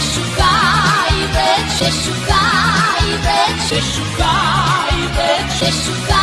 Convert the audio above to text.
szukaj, weź się szukaj, weź się szukaj.